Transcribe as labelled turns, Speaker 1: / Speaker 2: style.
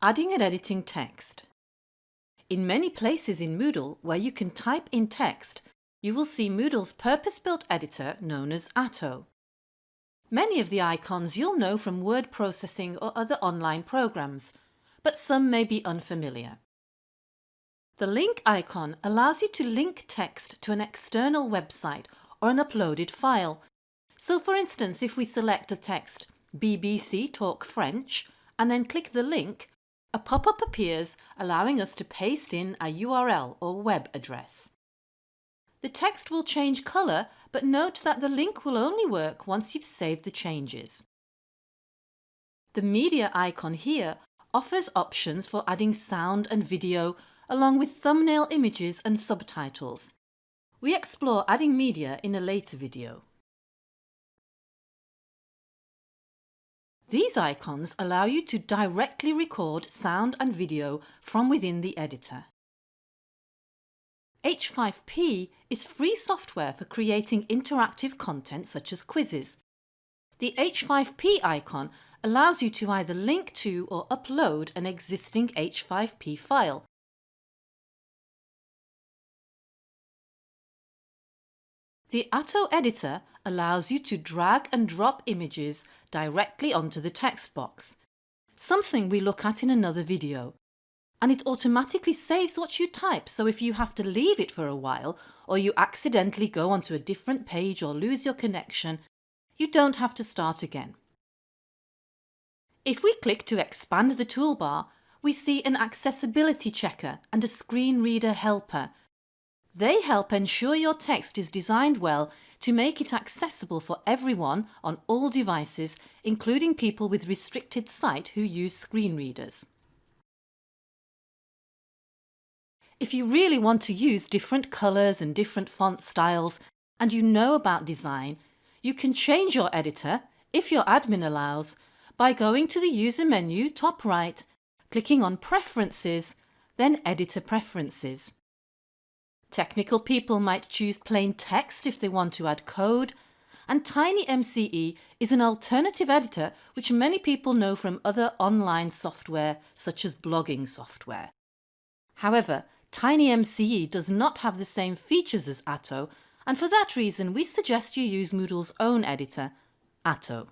Speaker 1: Adding and editing text. In many places in Moodle where you can type in text, you will see Moodle's purpose-built editor known as Atto. Many of the icons you'll know from word processing or other online programs, but some may be unfamiliar. The link icon allows you to link text to an external website or an uploaded file. So for instance, if we select the text BBC Talk French and then click the link, a pop-up appears allowing us to paste in a URL or web address. The text will change colour but note that the link will only work once you've saved the changes. The media icon here offers options for adding sound and video along with thumbnail images and subtitles. We explore adding media in a later video. These icons allow you to directly record sound and video from within the editor. H5P is free software for creating interactive content such as quizzes. The H5P icon allows you to either link to or upload an existing H5P file. The Atto editor allows you to drag and drop images directly onto the text box, something we look at in another video. And it automatically saves what you type so if you have to leave it for a while or you accidentally go onto a different page or lose your connection, you don't have to start again. If we click to expand the toolbar, we see an accessibility checker and a screen reader helper they help ensure your text is designed well to make it accessible for everyone on all devices, including people with restricted sight who use screen readers. If you really want to use different colours and different font styles and you know about design, you can change your editor, if your admin allows, by going to the user menu top right, clicking on Preferences, then Editor Preferences. Technical people might choose plain text if they want to add code, and TinyMCE is an alternative editor which many people know from other online software such as blogging software. However, TinyMCE does not have the same features as Atto and for that reason we suggest you use Moodle's own editor, Atto.